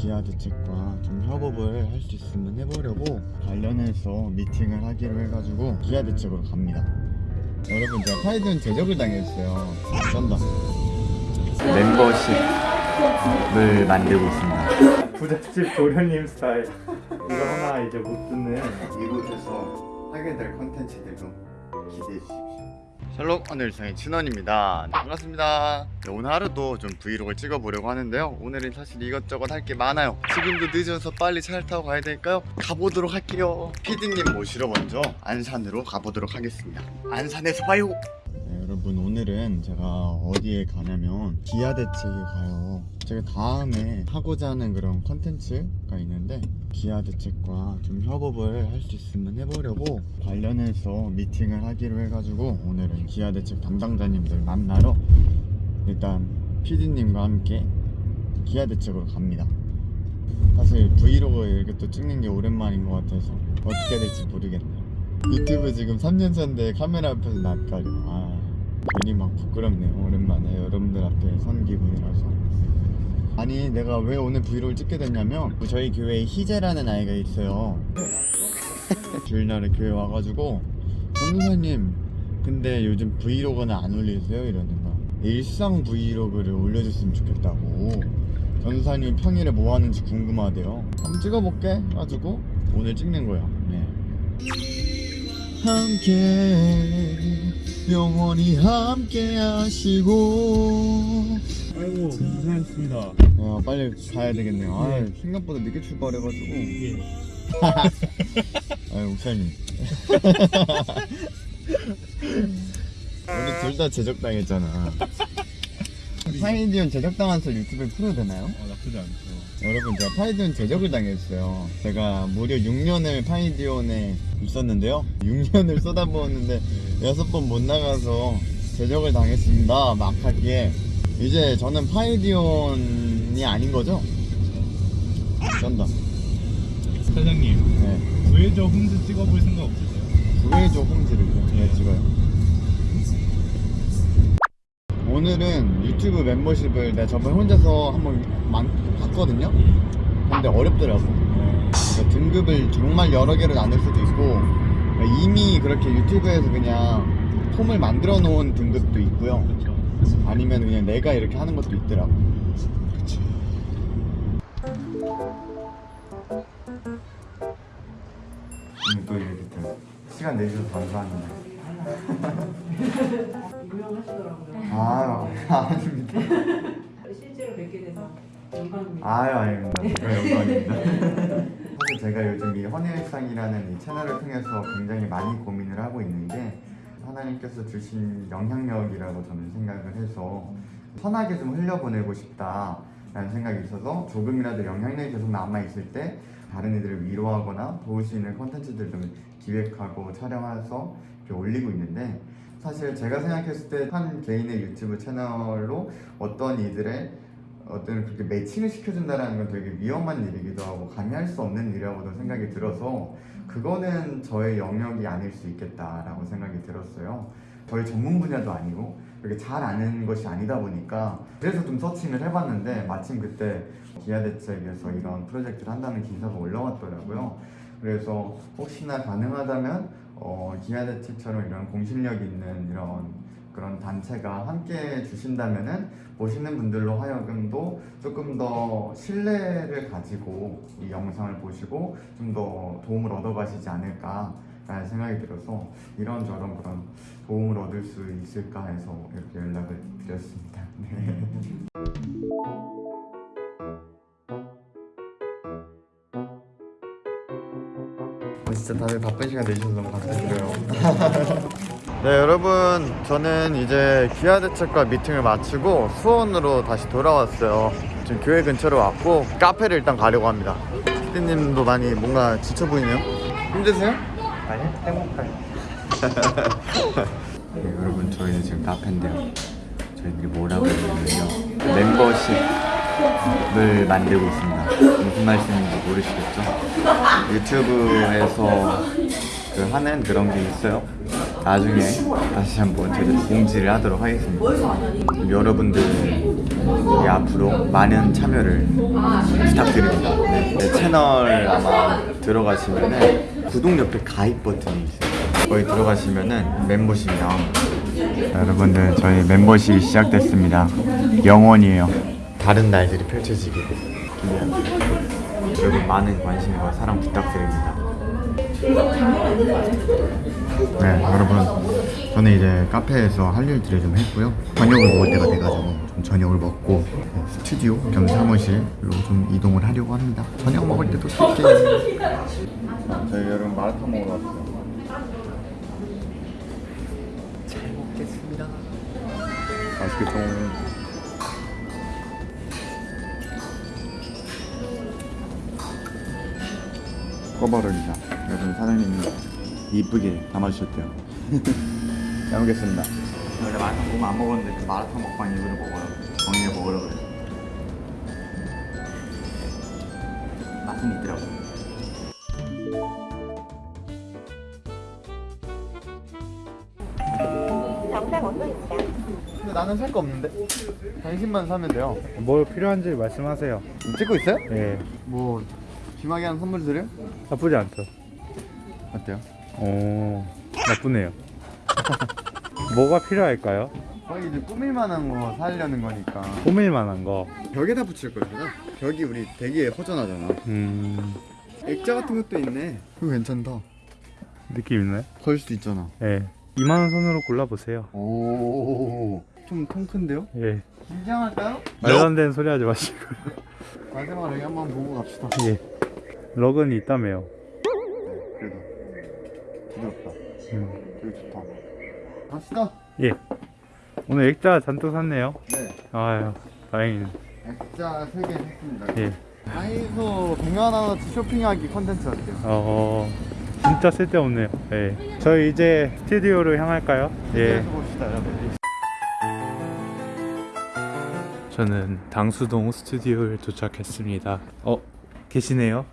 기아 대책과 좀 협업을 할 수 있으면 해보려고 관련해서 미팅을 하기로 해가지고 기아 대책으로 갑니다. 여러분 제가 파이든 제적을 당했어요. 쩐다. 멤버십을 만들고 있습니다. 부잣집 도련님 스타일. 이거 하나 이제 못 듣는 이곳에서 하게 될 컨텐츠들도 기대해 주십시오. 셜록 오늘상의 진원입니다. 반갑습니다. 네, 오늘 하루도 좀 브이로그를 찍어보려고 하는데요. 오늘은 사실 이것저것 할 게 많아요. 지금도 늦어서 빨리 차를 타고 가야 될까요? 가보도록 할게요. 피디님 모시러 먼저 안산으로 가보도록 하겠습니다. 안산에서 봐요. 네, 여러분 오늘은 제가 어디에 가냐면 기아 대책에 가요. 제가 다음에 하고자 하는 그런 컨텐츠가 있는데 기아 대책과 좀 협업을 할 수 있으면 해보려고 관련해서 미팅을 하기로 해가지고 오늘은 기아 대책 담당자님들 만나러 일단 PD님과 함께 기아 대책으로 갑니다. 사실 브이로그 이렇게 또 찍는 게 오랜만인 것 같아서 어떻게 될지 모르겠네요. 유튜브 지금 3년 차인데 카메라 앞에서 낯가려. 아, 괜히 막 부끄럽네요. 오랜만에 여러분들 앞에 선 기분이라서. 아니, 내가 왜 오늘 브이로그를 찍게 됐냐면 저희 교회에 희재라는 아이가 있어요. 주일날에 교회 와가지고 전도사님, 근데 요즘 브이로그는 안 올리세요? 이러는 거. 일상 브이로그를 올려줬으면 좋겠다고. 전도사님 평일에 뭐 하는지 궁금하대요. 한번 찍어볼게. 가지고 오늘 찍는 거야. 네. 함께 영원히 함께 하시고 아이고 고생하셨습니다. 야 빨리 가야 되겠네요 아 생각보다 늦게 출발해가지고 예. 아유 목사님 우리 둘 다 제적당했잖아 파이디온 제적당한 썰 유튜브에 풀어도 되나요? 어, 나쁘지 않죠. 여러분 제가 파이디온 제적을 당했어요. 제가 무려 6년을 파이디온에 있었는데요. 6년을 쏟아부었는데 여섯 번못 나가서 제적을 당했습니다. 막 하기에. 이제 저는 파이디온이 아닌 거죠? 쩐다. 사장님 네. 구해줘 홈즈 찍어볼 생각 없으세요? 구해줘 홈즈를 네, 찍어요 오늘은 유튜브 멤버십을 내가 저번에 혼자서 한번 만- 봤거든요? 근데 어렵더라고. 그러니까 등급을 정말 여러 개로 나눌 수도 있고 이미 그렇게 유튜브에서 그냥 폼을 만들어 놓은 등급도 있고요. 아니면 그냥 내가 이렇게 하는 것도 있더라고. 오늘 또 이렇게 또 시간 내주셔서 감사합니다 유명하시더라고요. 아 아닙니다 실제로 뵙게 돼서 영광입니다. 아유 아닙니다 제가 영광입니다 사실 제가 요즘 이 헌일상이라는 이 채널을 통해서 굉장히 많이 고민을 하고 있는 게 하나님께서 주신 영향력이라고 저는 생각을 해서 선하게 좀 흘려보내고 싶다 라는 생각이 있어서 조금이라도 영향력이 계속 남아있을 때 다른 이들을 위로하거나 도울 수 있는 컨텐츠들을 좀 기획하고 촬영해서 이렇게 올리고 있는데 사실 제가 생각했을 때 한 개인의 유튜브 채널로 어떤 이들의 어떤 그렇게 매칭을 시켜준다는 건 되게 위험한 일이기도 하고 감히 할 수 없는 일이라고도 생각이 들어서 그거는 저의 영역이 아닐 수 있겠다라고 생각이 들었어요. 저희 전문 분야도 아니고 그렇게 잘 아는 것이 아니다 보니까 그래서 좀 서칭을 해봤는데 마침 그때 기아대책에서 이런 프로젝트를 한다는 기사가 올라왔더라고요. 그래서 혹시나 가능하다면 어, 기아대책처럼 이런 공신력 있는 이런 그런 단체가 함께 주신다면은 보시는 분들로 하여금도 조금 더 신뢰를 가지고 이 영상을 보시고 좀 더 도움을 얻어가시지 않을까 라는 생각이 들어서 이런저런 그런 도움을 얻을 수 있을까 해서 이렇게 연락을 드렸습니다. 네. 진짜 다들 바쁜 시간 내주셔서 너무 감사드려요. 네 여러분. 저는 이제 기아대책과 미팅을 마치고 수원으로 다시 돌아왔어요. 지금 교회 근처로 왔고 카페를 일단 가려고 합니다. 피디님도 많이 뭔가 지쳐 보이네요? 힘드세요? 아니 행복해. 네, 여러분. 저희는 지금 카페인데요. 저희들이 뭐라고 했냐면요. 멤버십 을 만들고 있습니다 무슨 말씀인지 모르시겠죠? 유튜브에서 그 하는 그런 게 있어요 나중에 다시 한번 제대로 공지를 하도록 하겠습니다 여러분들 예, 앞으로 많은 참여를 부탁드립니다. 네, 내 채널 아마 들어가시면은 구독 옆에 가입 버튼이 있어요. 거기 들어가시면은 멤버십이 나옵니다. 자, 여러분들 저희 멤버십이 시작됐습니다. 영원이에요. 다른 날들이 기대합니다. 여러분 많은 관심과 사랑 부탁드립니다. 네, 여러분 저는 이제 카페에서 할 일들을 좀 했고요. 저녁을 먹을 때가 돼가지고 좀 저녁을 먹고 네, 스튜디오 겸 사무실로 좀 이동을 하려고 합니다. 저녁 먹을 때도 쓸게요. 저희 여러분 마라탕 먹으러 왔어요. 잘 먹겠습니다. 맛있겠다. 꺼버립니다. 여러분 사장님이 이쁘게 담아주셨대요. 잘 먹겠습니다. 원래 마라탕 먹으면 안 먹었는데 그 마라탕 먹방 이후로 먹어요. 정리해 먹으러 그래. 맛은 있더라고. 근데 나는 살 거 없는데 당신만 사면 돼요. 뭘 필요한지 말씀하세요. 찍고 있어요? 예, 뭐 귀마개 한 선물 드려? 나쁘지 않죠. 어때요? 오, 나쁘네요. 뭐가 필요할까요? 거의 이제 꾸밀 만한 거 사려는 거니까 꾸밀 만한 거. 벽에다 붙일 거잖아. 벽이 우리 되게 허전하잖아. 음, 액자 같은 것도 있네. 그거 괜찮다. 느낌 있네. 걸 수도 있잖아. 예, 2만 원 선으로 골라보세요. 오, 좀 통 큰데요? 예, 긴장할까요? 말도 안 되는 소리 하지 마시고. 마지막으로 여기 한번 보고 갑시다. 예, 럭은 있다며요. 그래도 부드럽다. 음, 되게 좋다. 갑시다. 예. 오늘 액자 잔뜩 샀네요. 네. 아유, 다행이네. 액자 3개 샀습니다. 예. 다이소 100만 원어치 쇼핑하기 컨텐츠 어때요? 어, 진짜 쓸데없네요. 예. 저희 이제 스튜디오로 향할까요? 예. 서 봅시다, 여러분. 저는 당수동 스튜디오에 도착했습니다. 어, 계시네요?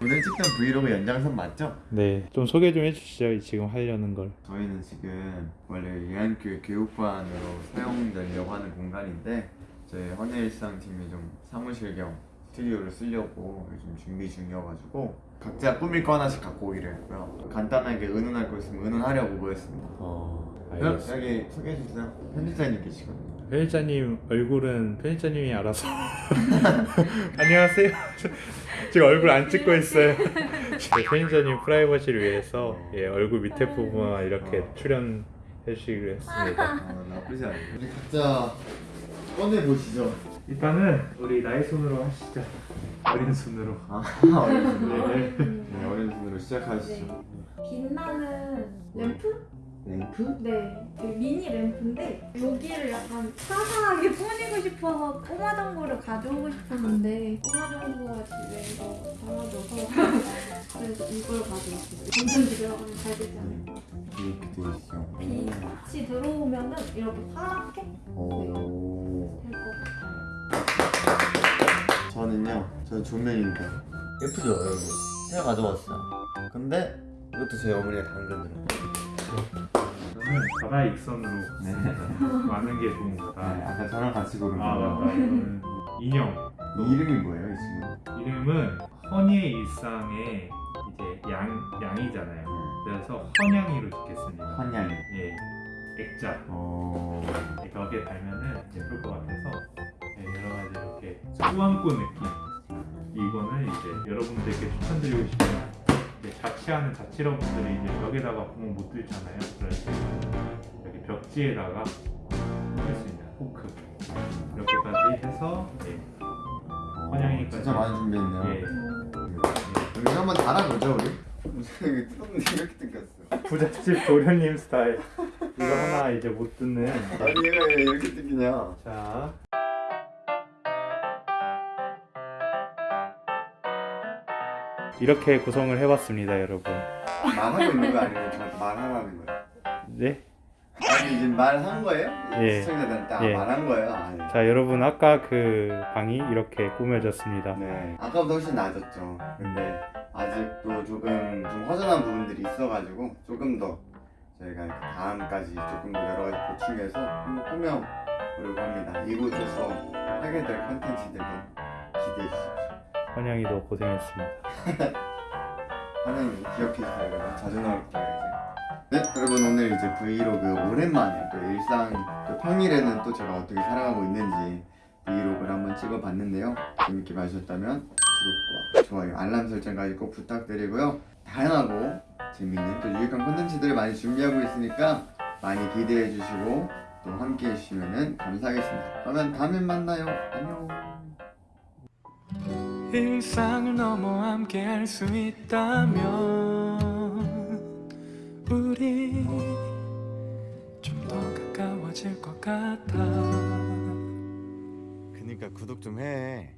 오늘 찍던 브이로그 연장선 맞죠? 네. 좀 소개 좀 해주시죠. 지금 하려는 걸. 저희는 지금 원래 유한교육 교육반으로 사용되려고 하는 공간인데 저희 헌일상팀이 좀 사무실 겸 스튜디오를 쓰려고 요즘 준비 중이어가지고 각자 꾸밀 거 하나씩 갖고 오기로 했고요 간단하게 의논할 거 있으면 의논하려고 모였습니다 어, 여기 소개해주세요 편집자님 계시거든요 편집자님 얼굴은 편집자님이 알아서. 안녕하세요. 지금 얼굴 안 찍고 있어요. 제 편집자님 프라이버시를 위해서 예, 얼굴 밑에 부분만 이렇게 출연 해 주시기로 했습니다. 아, 나쁘지 않아요 우리 각자 꺼내보시죠 일단은 우리 나의 손으로 하시죠. 어린 손으로. 아 어린 손으로 네 어린 손으로 시작하시죠 빛나는 램프? 랭크? 네, 그 미니 램프인데 여기를 약간 화사하게 꾸미고 싶어서 꼬마 정보를 가져오고 싶었는데 꼬마 정보가 집에서 사라져서 그래서 이걸 가져왔어요. 점점 들어가면 잘 되지 않을까. 이렇게 돼 있어 빛이 들어오면은 이렇게 파랗게 오. 될것 같아요. 저는요, 저 조명입니다. 예쁘죠, 여러분? 제가 가져왔어요. 근데 이것도 제 어머니가 당근으로. 저는 바다의 익선으로 네. 많은 게 좋은 네, 거다. 아까 저랑 같이 고른 아. 맞다. 이거는 인형. 이 이름이 뭐예요, 이 친구? 이름은 허니의 일상의 이제 양 양이잖아요. 그래서 헌양이로 짓겠습니다. 환양이. 예, 액자. 어. 벽에 달면은 예쁠 것 같아서 네, 여러 가지 이렇게 꾸안꾸 느낌. 이거는 이제 여러분들께 추천드리고 이제 자취하는 자취러분들이 이제 벽에다가 보면 못 들잖아요. 그럴 때 여기 벽지에다가 쓸수 있는 호크 이렇게까지 해서 예, 환양이까지. 진짜 많이 준비했네요. 예. 여기 한번 달아보죠, 우리? 무슨 여기 뜯었는데 이렇게 뜯겼어. 부잣집 도련님 스타일. 이거 하나 이제 못 듣는. 아니, 얘가 왜 이렇게 뜯기냐? 자. 이렇게 구성을 해봤습니다, 여러분. 말하고 있는 거 아니고 저 말하라는 거예요? 네. 아니, 지금 말한 거예요? 예. 시청자들한테 아, 예. 말한 거예요? 아, 예. 자, 여러분 아까 그 방이 이렇게 꾸며졌습니다. 네. 아까보다 훨씬 나아졌죠. 근데 아직도 조금 좀 허전한 부분들이 있어가지고 조금 더 저희가 다음까지 조금 더 여러 가지 보충해서 한번 꾸며 하려고 합니다. 이곳에서 하게 될 컨텐츠들도 기대해 주십시오. 환영이도 고생했습니다. 하나님 기억해 주세요 여러분. 자주 나올 거예요 이제. 네? 여러분 오늘 이제 브이로그 오랜만에 또 일상 또 평일에는 또 제가 어떻게 살아가고 있는지 브이로그를 한번 찍어봤는데요. 재밌게 봐주셨다면 구독과 좋아요 알람 설정까지 꼭 부탁드리고요. 다양하고 재밌는 또 유익한 콘텐츠들을 많이 준비하고 있으니까 많이 기대해 주시고 또 함께 해주시면 감사하겠습니다. 그러면 다음에 만나요. 안녕 일상을 넘어 함께 할 수 있다면 우리 좀 더 가까워질 것 같아. 그니까 구독 좀해